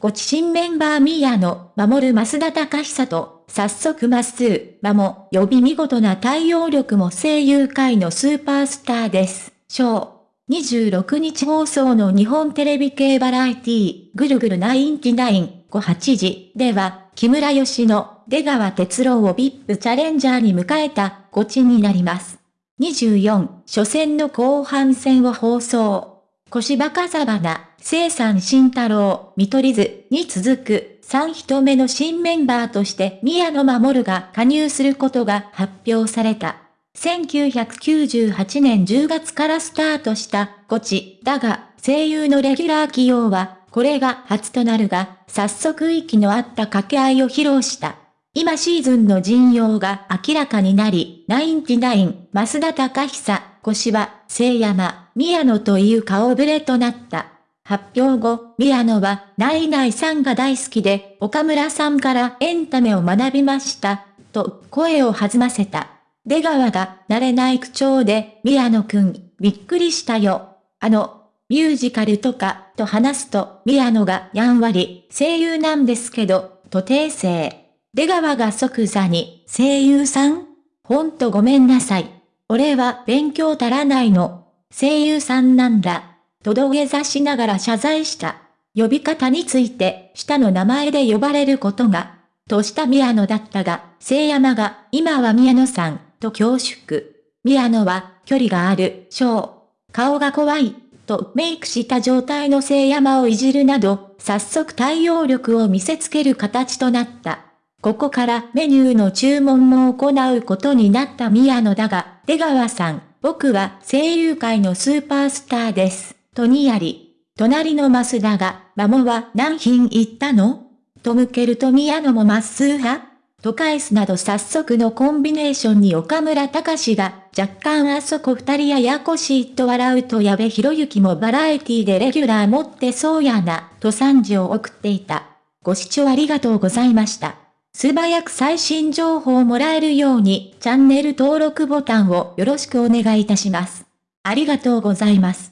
ご知新メンバー宮野、守る増田隆久と、早速まっすー、まも、呼び見事な対応力も声優界のスーパースターです。章。26日放送の日本テレビ系バラエティぐるぐる99、58時では、木村義乃、出川哲郎を VIP チャレンジャーに迎えた、ゴチになります。24、初戦の後半戦を放送。小芝風花、生産慎太郎、見取り図に続く3人目の新メンバーとして宮野守が加入することが発表された。1998年10月からスタートしたゴチだが声優のレギュラー起用はこれが初となるが早速息の合った掛け合いを披露した。今シーズンの陣容が明らかになり、ナインティナイン、増田隆久、小芝、聖山、宮野という顔ぶれとなった。発表後、宮野は、ナイナイさんが大好きで、岡村さんからエンタメを学びました、と声を弾ませた。出川が慣れない口調で、宮野くん、びっくりしたよ。あの、ミュージカルとか、と話すと、宮野がやんわり、声優なんですけど、と訂正。出川が即座に、声優さん？ほんとごめんなさい。俺は勉強足らないの。声優さんなんだ。と土下座しながら謝罪した。呼び方について、下の名前で呼ばれることが、とした宮野だったが、聖山が、今は宮野さん、と恐縮。宮野は、距離がある、小。顔が怖い、とメイクした状態の聖山をいじるなど、早速対応力を見せつける形となった。ここからメニューの注文も行うことになった宮野だが、出川さん、僕は声優界のスーパースターです。とにやり。隣の増田が、マモは何品行ったの？と向けると宮野もまっすー派と返すなど早速のコンビネーションに岡村隆史が、若干あそこ二人ややこしいと笑うと矢部博之もバラエティでレギュラー持ってそうやな、と賛辞を送っていた。ご視聴ありがとうございました。素早く最新情報をもらえるようにチャンネル登録ボタンをよろしくお願いいたします。ありがとうございます。